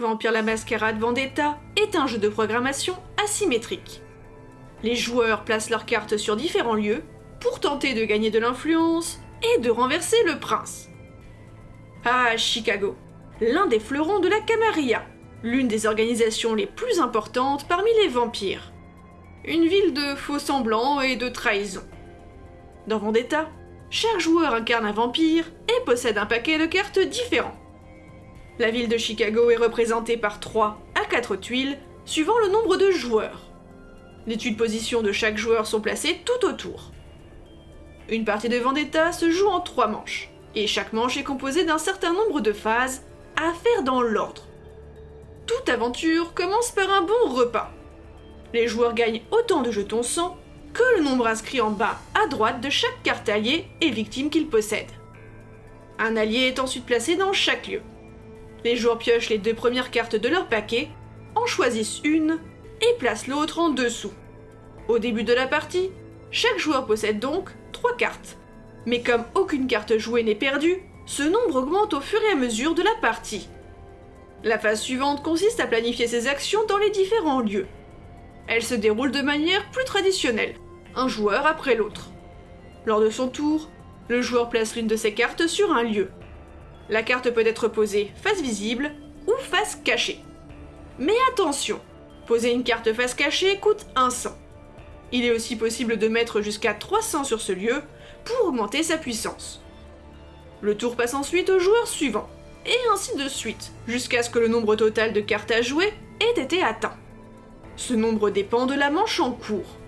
Vampire la Mascarade Vendetta est un jeu de programmation asymétrique. Les joueurs placent leurs cartes sur différents lieux pour tenter de gagner de l'influence et de renverser le prince. Ah, Chicago, l'un des fleurons de la Camarilla, l'une des organisations les plus importantes parmi les vampires. Une ville de faux semblants et de trahison. Dans Vendetta, chaque joueur incarne un vampire et possède un paquet de cartes différents. La ville de Chicago est représentée par 3 à 4 tuiles, suivant le nombre de joueurs. Les tuiles position de chaque joueur sont placées tout autour. Une partie de Vendetta se joue en 3 manches, et chaque manche est composée d'un certain nombre de phases à faire dans l'ordre. Toute aventure commence par un bon repas. Les joueurs gagnent autant de jetons sang que le nombre inscrit en bas à droite de chaque carte alliée et victime qu'ils possèdent. Un allié est ensuite placé dans chaque lieu. Les joueurs piochent les deux premières cartes de leur paquet, en choisissent une et placent l'autre en dessous. Au début de la partie, chaque joueur possède donc trois cartes. Mais comme aucune carte jouée n'est perdue, ce nombre augmente au fur et à mesure de la partie. La phase suivante consiste à planifier ses actions dans les différents lieux. Elle se déroule de manière plus traditionnelle, un joueur après l'autre. Lors de son tour, le joueur place l'une de ses cartes sur un lieu. La carte peut être posée face visible ou face cachée. Mais attention, poser une carte face cachée coûte 100. Il est aussi possible de mettre jusqu'à 300 sur ce lieu pour augmenter sa puissance. Le tour passe ensuite au joueur suivant, et ainsi de suite, jusqu'à ce que le nombre total de cartes à jouer ait été atteint. Ce nombre dépend de la manche en cours.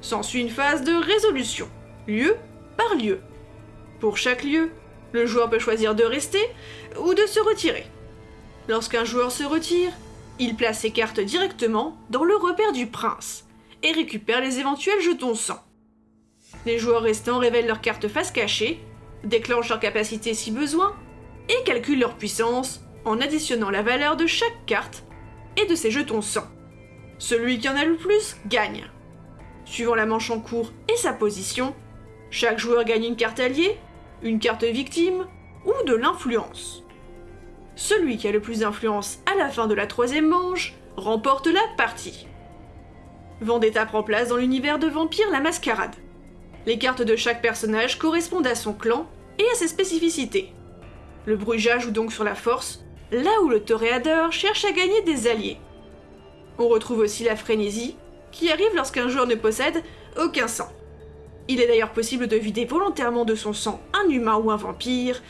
S'ensuit une phase de résolution, lieu par lieu. Pour chaque lieu, le joueur peut choisir de rester ou de se retirer. Lorsqu'un joueur se retire, il place ses cartes directement dans le repère du prince et récupère les éventuels jetons sang. Les joueurs restants révèlent leurs cartes face cachée, déclenchent leur capacité si besoin et calculent leur puissance en additionnant la valeur de chaque carte et de ses jetons sang. Celui qui en a le plus gagne. Suivant la manche en cours et sa position, chaque joueur gagne une carte alliée, une carte victime ou de l'influence. Celui qui a le plus d'influence à la fin de la troisième manche remporte la partie. Vendetta prend place dans l'univers de Vampire la Mascarade. Les cartes de chaque personnage correspondent à son clan et à ses spécificités. Le bruja joue donc sur la force, là où le toréador cherche à gagner des alliés. On retrouve aussi la frénésie, qui arrive lorsqu'un joueur ne possède aucun sang. Il est d'ailleurs possible de vider volontairement de son sang un humain ou un vampire,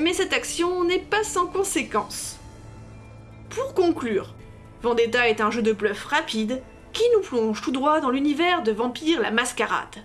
mais cette action n'est pas sans conséquence. Pour conclure, Vendetta est un jeu de bluff rapide qui nous plonge tout droit dans l'univers de Vampire la Mascarade.